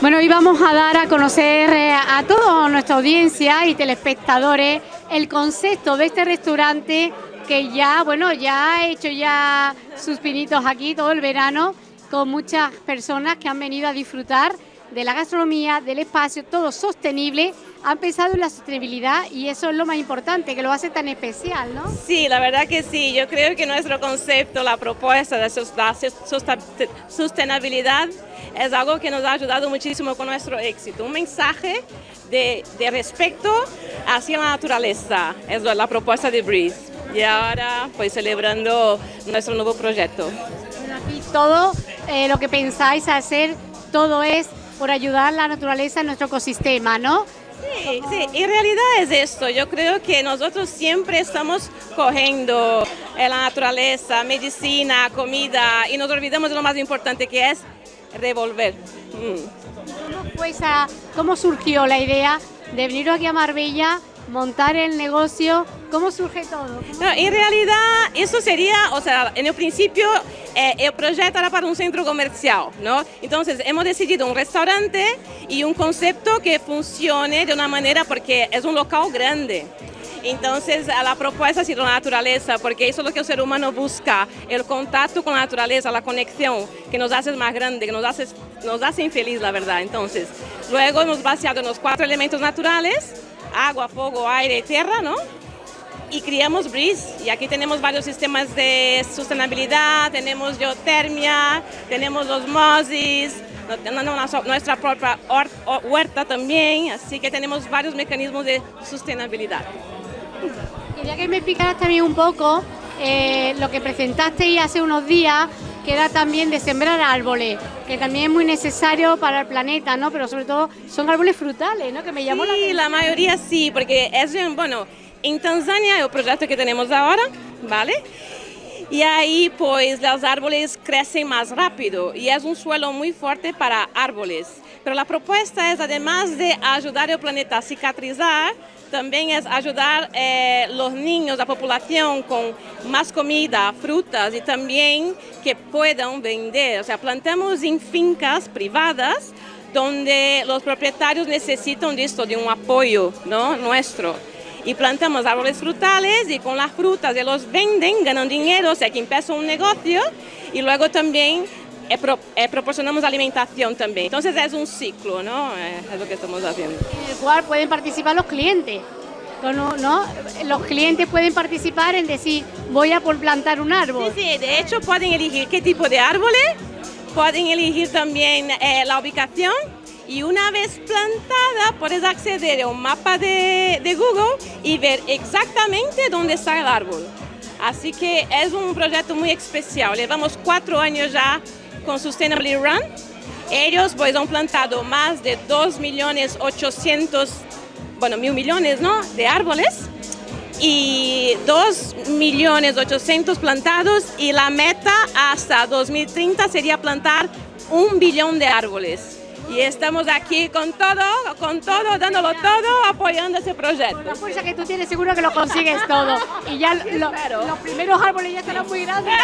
Bueno, hoy vamos a dar a conocer eh, a toda nuestra audiencia y telespectadores el concepto de este restaurante que ya, bueno, ya ha hecho ya sus pinitos aquí todo el verano con muchas personas que han venido a disfrutar de la gastronomía, del espacio, todo sostenible, han pensado en la sostenibilidad y eso es lo más importante, que lo hace tan especial, ¿no? Sí, la verdad que sí. Yo creo que nuestro concepto, la propuesta de sostenibilidad es algo que nos ha ayudado muchísimo con nuestro éxito. Un mensaje de, de respeto hacia la naturaleza, es la propuesta de Breeze. Y ahora, pues celebrando nuestro nuevo proyecto. Aquí todo eh, lo que pensáis hacer, todo es por ayudar a la naturaleza en nuestro ecosistema, ¿no? Sí, sí, en realidad es esto. Yo creo que nosotros siempre estamos cogiendo la naturaleza, medicina, comida y nos olvidamos de lo más importante que es revolver. Mm. Pues, ¿Cómo surgió la idea de venir aquí a Marbella montar el negocio? ¿Cómo surge todo? en realidad, eso sería, o sea, en el principio eh, el proyecto era para un centro comercial, ¿no? Entonces hemos decidido un restaurante y un concepto que funcione de una manera porque es un local grande. Entonces, la propuesta ha sido la naturaleza, porque eso es lo que el ser humano busca, el contacto con la naturaleza, la conexión, que nos hace más grande, que nos hace, nos hace infeliz, la verdad. Entonces, luego hemos vaciado en los cuatro elementos naturales, agua, fuego, aire y tierra, ¿no? Y criamos Breeze, y aquí tenemos varios sistemas de sostenibilidad, tenemos geotermia, tenemos los MOSIS, nuestra propia huerta también, así que tenemos varios mecanismos de sostenibilidad. Quería que me explicaras también un poco eh, lo que presentasteis hace unos días, que era también de sembrar árboles, que también es muy necesario para el planeta, ¿no? Pero sobre todo son árboles frutales, ¿no? Que me llamó sí, la atención. la mayoría sí, porque es, bueno, en Tanzania el proyecto que tenemos ahora, ¿vale? Y ahí pues los árboles crecen más rápido y es un suelo muy fuerte para árboles. Pero la propuesta es además de ayudar al planeta a cicatrizar, también es ayudar eh, los niños, la población con más comida, frutas y también que puedan vender. O sea, plantamos en fincas privadas donde los propietarios necesitan de esto, de un apoyo ¿no? nuestro. Y plantamos árboles frutales y con las frutas y los venden, ganan dinero, o sea que empieza un negocio y luego también eh, eh, proporcionamos alimentación también. Entonces es un ciclo, ¿no? Eh, es lo que estamos haciendo. En el cual pueden participar los clientes. ¿no? Los clientes pueden participar en decir, voy a por plantar un árbol. Sí, sí, de hecho pueden elegir qué tipo de árboles, pueden elegir también la ubicación y una vez plantada puedes acceder a un mapa de, de Google y ver exactamente dónde está el árbol. Así que es un proyecto muy especial. Llevamos cuatro años ya con Sustainably Run. Ellos pues han plantado más de 2 millones 800, bueno, mil millones, ¿no? De árboles y 2 millones 800 plantados y la meta hasta 2030 sería plantar un billón de árboles. Y estamos aquí con todo, con todo, dándolo todo, apoyando ese proyecto. Con la fuerza que tú tienes, seguro que lo consigues todo. Y ya los primeros árboles ya estarán muy grandes.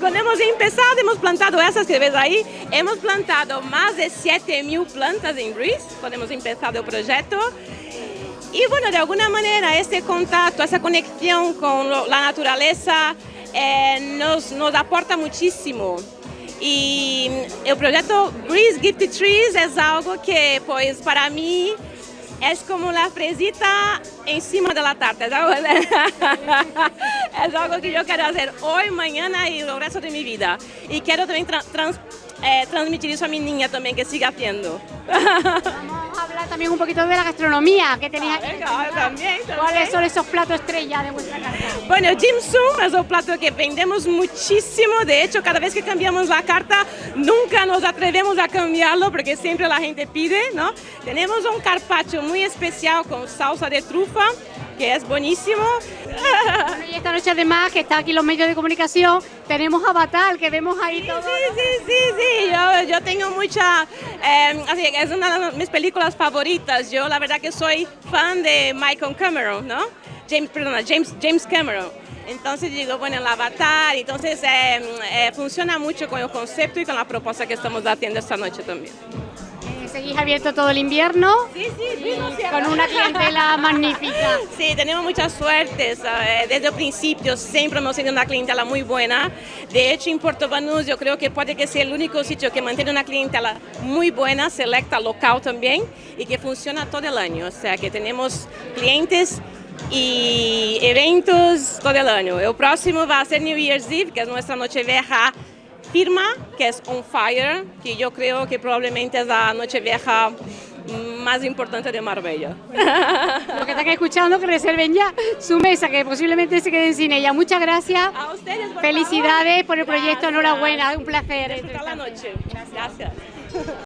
Cuando hemos empezado, hemos plantado esas que ves ahí, hemos plantado más de 7.000 plantas en Breeze cuando hemos empezado el proyecto. Y bueno, de alguna manera ese contacto, esa conexión con la naturaleza eh, nos, nos aporta muchísimo. Y el proyecto Breeze Gifted Trees es algo que, pues, para mí es como la fresita encima de la tarta. Es algo, es algo que yo quiero hacer hoy, mañana y el resto de mi vida. Y quiero también tra trans eh, transmitir eso a mi niña también, que siga haciendo. Vamos a hablar también un poquito de la gastronomía que tenéis aquí. Ah, también, también. ¿Cuáles son esos platos estrella de vuestra carta? Bueno, Dim Sum es un plato que vendemos muchísimo. De hecho, cada vez que cambiamos la carta, nunca nos atrevemos a cambiarlo porque siempre la gente pide, ¿no? Tenemos un carpaccio muy especial con salsa de trufa que es buenísimo. y esta noche además, que está aquí los medios de comunicación, tenemos Avatar, que vemos ahí todo. Sí, sí, sí, sí, yo, yo tengo mucha, eh, así, es una de mis películas favoritas. Yo la verdad que soy fan de Michael Cameron, ¿no? James, perdona, James, James Cameron. Entonces digo, bueno, el avatar, entonces eh, eh, funciona mucho con el concepto y con la propuesta que estamos haciendo esta noche también. ¿Seguís abierto todo el invierno? Sí, sí, Con una clientela magnífica. Sí, tenemos mucha suerte. ¿sabes? Desde el principio siempre hemos tenido una clientela muy buena. De hecho, en Puerto Banús yo creo que puede que sea el único sitio que mantiene una clientela muy buena, selecta local también, y que funciona todo el año. O sea, que tenemos clientes y eventos todo el año. El próximo va a ser New Year's Eve, que es nuestra noche vieja firma, que es On Fire, que yo creo que probablemente es la noche vieja más importante de Marbella. Lo que están escuchando, que reserven ya su mesa, que posiblemente se queden sin ella. Muchas gracias. A ustedes, por Felicidades favor. por el proyecto, Gracias. enhorabuena, un placer. Disfrutar la noche. Gracias.